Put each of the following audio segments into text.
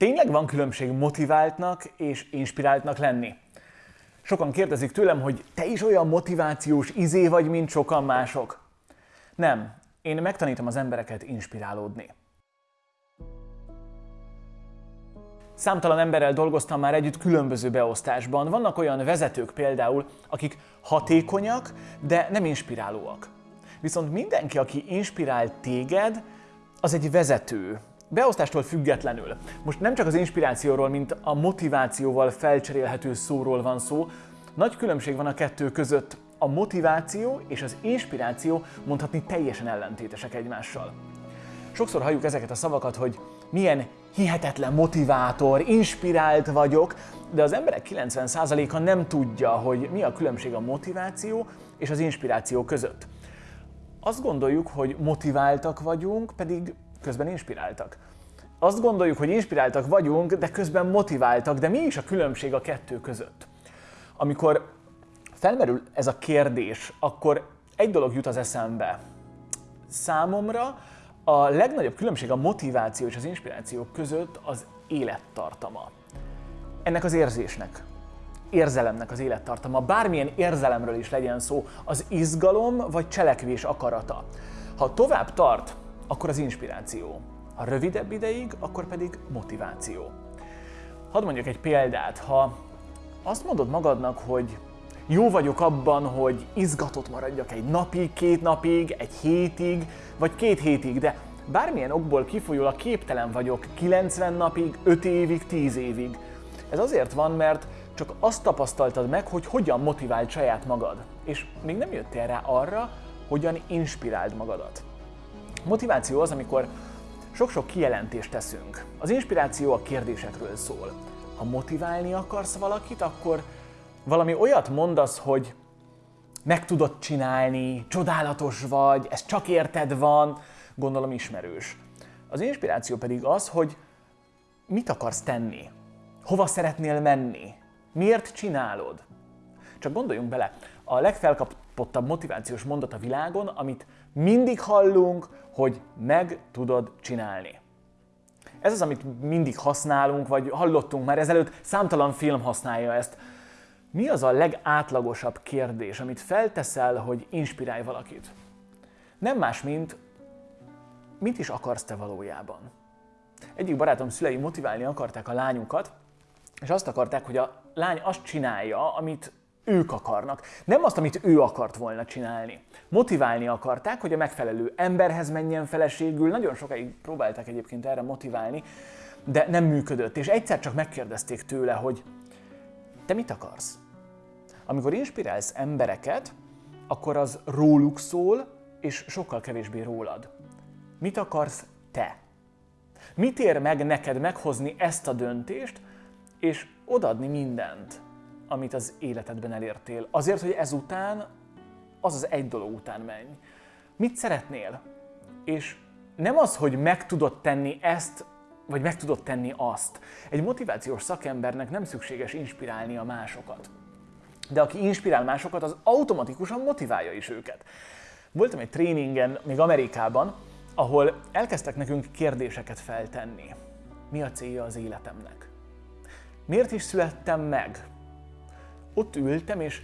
Tényleg van különbség motiváltnak és inspiráltnak lenni? Sokan kérdezik tőlem, hogy te is olyan motivációs izé vagy, mint sokan mások. Nem, én megtanítom az embereket inspirálódni. Számtalan emberrel dolgoztam már együtt különböző beosztásban. Vannak olyan vezetők például, akik hatékonyak, de nem inspirálóak. Viszont mindenki, aki inspirál téged, az egy vezető, Beosztástól függetlenül. Most nem csak az inspirációról, mint a motivációval felcserélhető szóról van szó, nagy különbség van a kettő között. A motiváció és az inspiráció mondhatni teljesen ellentétesek egymással. Sokszor halljuk ezeket a szavakat, hogy milyen hihetetlen motivátor, inspirált vagyok, de az emberek 90%-a nem tudja, hogy mi a különbség a motiváció és az inspiráció között. Azt gondoljuk, hogy motiváltak vagyunk, pedig közben inspiráltak. Azt gondoljuk, hogy inspiráltak vagyunk, de közben motiváltak, de mi is a különbség a kettő között? Amikor felmerül ez a kérdés, akkor egy dolog jut az eszembe. Számomra a legnagyobb különbség a motiváció és az inspiráció között az élettartama. Ennek az érzésnek, érzelemnek az élettartama, bármilyen érzelemről is legyen szó, az izgalom vagy cselekvés akarata. Ha tovább tart, akkor az inspiráció. Ha rövidebb ideig, akkor pedig motiváció. Hadd mondjuk egy példát. Ha azt mondod magadnak, hogy jó vagyok abban, hogy izgatott maradjak egy napig, két napig, egy hétig, vagy két hétig, de bármilyen okból kifolyólag képtelen vagyok 90 napig, 5 évig, 10 évig. Ez azért van, mert csak azt tapasztaltad meg, hogy hogyan motiváld saját magad, és még nem jöttél rá arra, hogyan inspiráld magadat. Motiváció az, amikor sok-sok kijelentést teszünk. Az inspiráció a kérdésekről szól. Ha motiválni akarsz valakit, akkor valami olyat mondasz, hogy meg tudod csinálni, csodálatos vagy, ez csak érted van, gondolom ismerős. Az inspiráció pedig az, hogy mit akarsz tenni, hova szeretnél menni, miért csinálod. Csak gondoljunk bele, a legfelkapottabb motivációs mondat a világon, amit mindig hallunk, hogy meg tudod csinálni. Ez az, amit mindig használunk, vagy hallottunk már ezelőtt, számtalan film használja ezt. Mi az a legátlagosabb kérdés, amit felteszel, hogy inspirálj valakit? Nem más, mint mit is akarsz te valójában? Egyik barátom szülei motiválni akarták a lányukat, és azt akarták, hogy a lány azt csinálja, amit ők akarnak. Nem azt, amit ő akart volna csinálni. Motiválni akarták, hogy a megfelelő emberhez menjen feleségül. Nagyon sokáig próbálták egyébként erre motiválni, de nem működött. És egyszer csak megkérdezték tőle, hogy te mit akarsz? Amikor inspirálsz embereket, akkor az róluk szól, és sokkal kevésbé rólad. Mit akarsz te? Mit ér meg neked meghozni ezt a döntést, és odadni mindent? Amit az életedben elértél. Azért, hogy ezután, az az egy dolog után menj. Mit szeretnél? És nem az, hogy meg tudod tenni ezt, vagy meg tudod tenni azt. Egy motivációs szakembernek nem szükséges inspirálni a másokat. De aki inspirál másokat, az automatikusan motiválja is őket. Voltam egy tréningen, még Amerikában, ahol elkezdtek nekünk kérdéseket feltenni. Mi a célja az életemnek? Miért is születtem meg? Ott ültem, és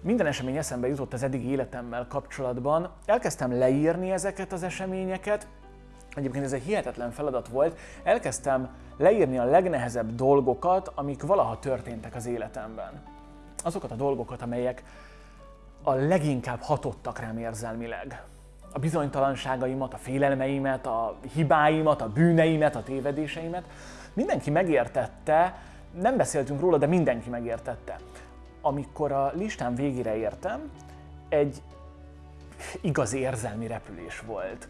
minden esemény eszembe jutott az eddigi életemmel kapcsolatban. Elkezdtem leírni ezeket az eseményeket, Egyébként ez egy hihetetlen feladat volt. Elkezdtem leírni a legnehezebb dolgokat, amik valaha történtek az életemben. Azokat a dolgokat, amelyek a leginkább hatottak rám érzelmileg. A bizonytalanságaimat, a félelmeimet, a hibáimat, a bűneimet, a tévedéseimet. Mindenki megértette, nem beszéltünk róla, de mindenki megértette amikor a listám végére értem, egy igazi érzelmi repülés volt.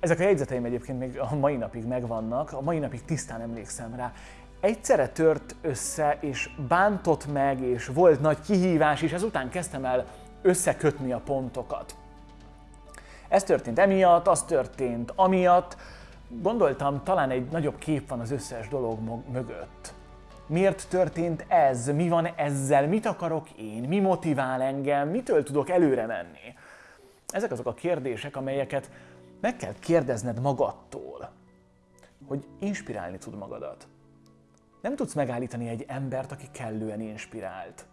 Ezek a jegyzeteim egyébként még a mai napig megvannak, a mai napig tisztán emlékszem rá. Egyszerre tört össze, és bántott meg, és volt nagy kihívás, és ezután kezdtem el összekötni a pontokat. Ez történt emiatt, az történt amiatt. Gondoltam, talán egy nagyobb kép van az összes dolog mögött. Miért történt ez? Mi van ezzel? Mit akarok én? Mi motivál engem? Mitől tudok előre menni? Ezek azok a kérdések, amelyeket meg kell kérdezned magadtól, hogy inspirálni tud magadat. Nem tudsz megállítani egy embert, aki kellően inspirált.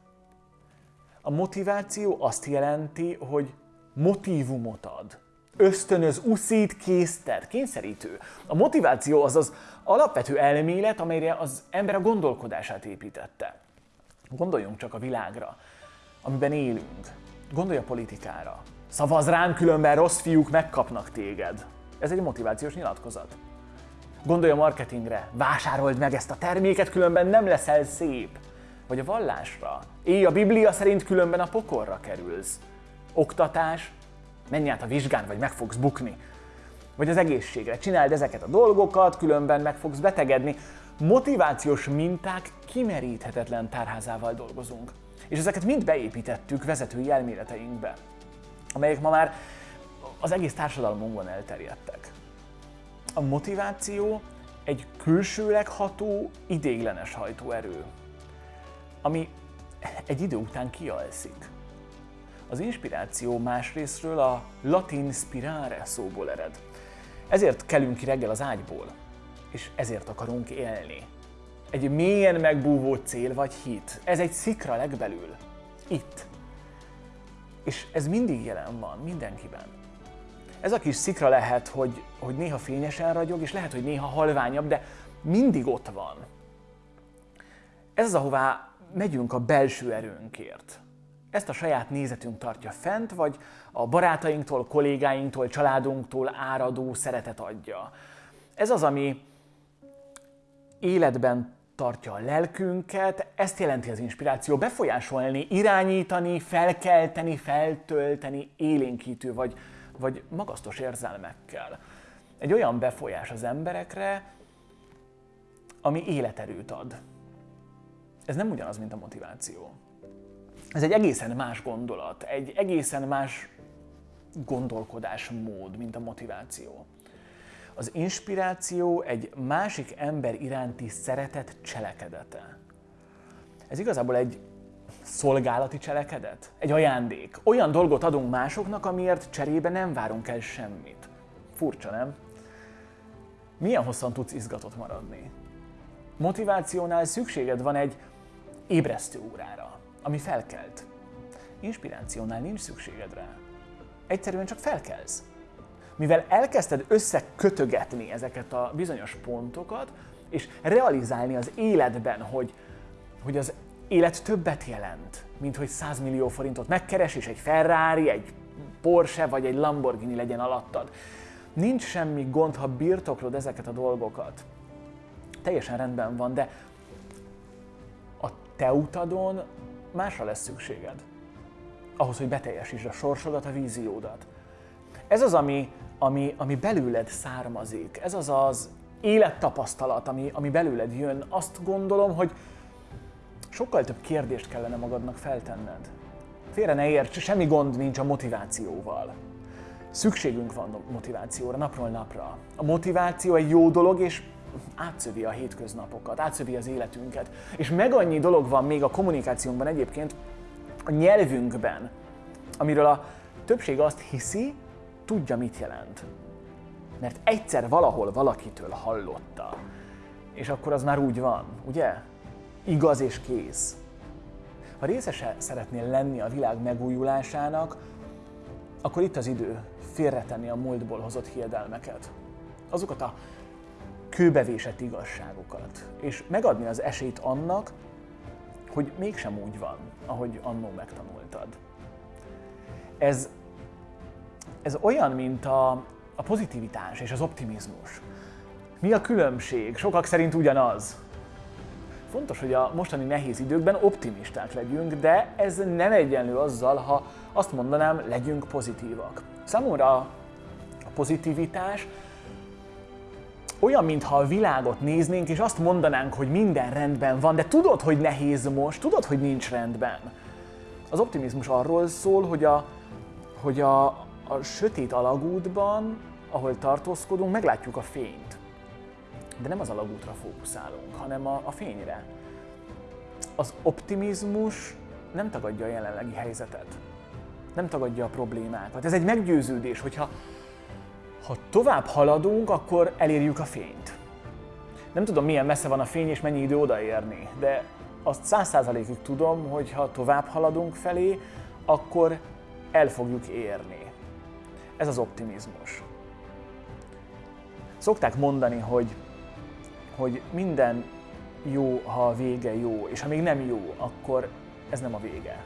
A motiváció azt jelenti, hogy motivumot ad. Ösztönöz, uszít, késztet, kényszerítő. A motiváció az az alapvető elmélet, amelyre az ember a gondolkodását építette. Gondoljunk csak a világra, amiben élünk. Gondolj a politikára. Szavaz rám, különben rossz fiúk megkapnak téged. Ez egy motivációs nyilatkozat. Gondolj a marketingre, vásárold meg ezt a terméket, különben nem leszel szép. Vagy a vallásra. Élj a Biblia szerint, különben a pokorra kerülsz. Oktatás, menj át a vizsgán, vagy meg fogsz bukni. Vagy az egészségre, csináld ezeket a dolgokat, különben meg fogsz betegedni. Motivációs minták kimeríthetetlen tárházával dolgozunk. És ezeket mind beépítettük vezetői elméleteinkbe, amelyek ma már az egész társadalmunkban elterjedtek. A motiváció egy külsőleg ható, idéglenes hajtóerő, ami egy idő után kialszik. Az inspiráció másrésztről a latin spirare szóból ered. Ezért kelünk ki reggel az ágyból, és ezért akarunk élni. Egy mélyen megbúvó cél vagy hit. Ez egy szikra legbelül. Itt. És ez mindig jelen van, mindenkiben. Ez a kis szikra lehet, hogy, hogy néha fényesen ragyog, és lehet, hogy néha halványabb, de mindig ott van. Ez az, ahová megyünk a belső erőnkért. Ezt a saját nézetünk tartja fent, vagy a barátainktól, kollégáinktól, családunktól áradó szeretet adja. Ez az, ami életben tartja a lelkünket, ezt jelenti az inspiráció, befolyásolni, irányítani, felkelteni, feltölteni, élénkítő vagy, vagy magasztos érzelmekkel. Egy olyan befolyás az emberekre, ami életerőt ad. Ez nem ugyanaz, mint a motiváció. Ez egy egészen más gondolat, egy egészen más gondolkodásmód, mint a motiváció. Az inspiráció egy másik ember iránti szeretet cselekedete. Ez igazából egy szolgálati cselekedet, egy ajándék. Olyan dolgot adunk másoknak, amiért cserébe nem várunk el semmit. Furcsa, nem? Milyen hosszan tudsz izgatott maradni? Motivációnál szükséged van egy ébresztő órára, ami felkelt. Inspirációnál nincs szükséged rá. Egyszerűen csak felkelsz mivel elkezdted összekötögetni ezeket a bizonyos pontokat, és realizálni az életben, hogy, hogy az élet többet jelent, mint hogy 100 millió forintot megkeres, és egy Ferrari, egy Porsche vagy egy Lamborghini legyen alattad. Nincs semmi gond, ha birtoklod ezeket a dolgokat. Teljesen rendben van, de a te utadon másra lesz szükséged. Ahhoz, hogy beteljesítsd a sorsodat, a víziódat. Ez az, ami, ami, ami belőled származik. Ez az az élettapasztalat, ami, ami belőled jön. Azt gondolom, hogy sokkal több kérdést kellene magadnak feltenned. Félre ne érts, semmi gond nincs a motivációval. Szükségünk van motivációra napról napra. A motiváció egy jó dolog, és átszövi a hétköznapokat, átszövi az életünket. És meg annyi dolog van még a kommunikációnkban egyébként, a nyelvünkben, amiről a többség azt hiszi, tudja, mit jelent. Mert egyszer valahol valakitől hallotta. És akkor az már úgy van, ugye? Igaz és kész. Ha részese szeretnél lenni a világ megújulásának, akkor itt az idő félretenni a múltból hozott hiedelmeket. Azokat a kőbevésett igazságokat. És megadni az esélyt annak, hogy mégsem úgy van, ahogy annó megtanultad. Ez ez olyan, mint a, a pozitivitás és az optimizmus. Mi a különbség? Sokak szerint ugyanaz. Fontos, hogy a mostani nehéz időkben optimisták legyünk, de ez nem egyenlő azzal, ha azt mondanám, legyünk pozitívak. Számomra a pozitivitás olyan, mintha a világot néznénk, és azt mondanánk, hogy minden rendben van, de tudod, hogy nehéz most, tudod, hogy nincs rendben. Az optimizmus arról szól, hogy a, hogy a, a sötét alagútban, ahol tartózkodunk, meglátjuk a fényt. De nem az alagútra fókuszálunk, hanem a, a fényre. Az optimizmus nem tagadja a jelenlegi helyzetet. Nem tagadja a problémákat. Ez egy meggyőződés, hogyha ha tovább haladunk, akkor elérjük a fényt. Nem tudom, milyen messze van a fény és mennyi idő odaérni, de azt száz százalékig tudom, hogy ha tovább haladunk felé, akkor el fogjuk érni. Ez az optimizmus. Szokták mondani, hogy, hogy minden jó, ha a vége jó, és ha még nem jó, akkor ez nem a vége.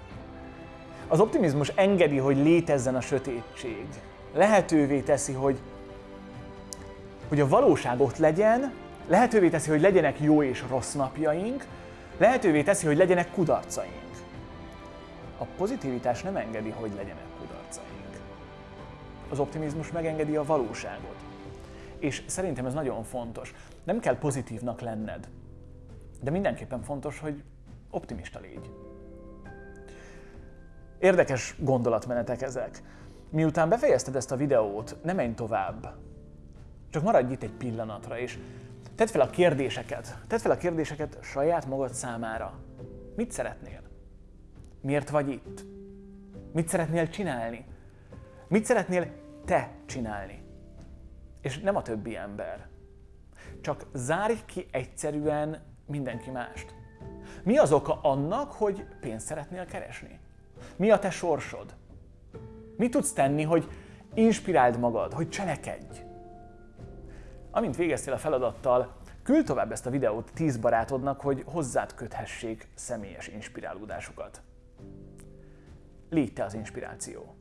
Az optimizmus engedi, hogy létezzen a sötétség. Lehetővé teszi, hogy, hogy a valóság ott legyen, lehetővé teszi, hogy legyenek jó és rossz napjaink, lehetővé teszi, hogy legyenek kudarcaink. A pozitivitás nem engedi, hogy legyenek kudarcaink. Az optimizmus megengedi a valóságot. És szerintem ez nagyon fontos. Nem kell pozitívnak lenned, de mindenképpen fontos, hogy optimista légy. Érdekes gondolatmenetek ezek. Miután befejezted ezt a videót, ne menj tovább. Csak maradj itt egy pillanatra, és tedd fel a kérdéseket. Tedd fel a kérdéseket saját magad számára. Mit szeretnél? Miért vagy itt? Mit szeretnél csinálni? Mit szeretnél te csinálni? És nem a többi ember. Csak zárj ki egyszerűen mindenki mást. Mi az oka annak, hogy pénzt szeretnél keresni? Mi a te sorsod? Mit tudsz tenni, hogy inspiráld magad, hogy cselekedj? Amint végeztél a feladattal, küld tovább ezt a videót 10 barátodnak, hogy hozzád köthessék személyes inspirálódásukat. Légy te az inspiráció.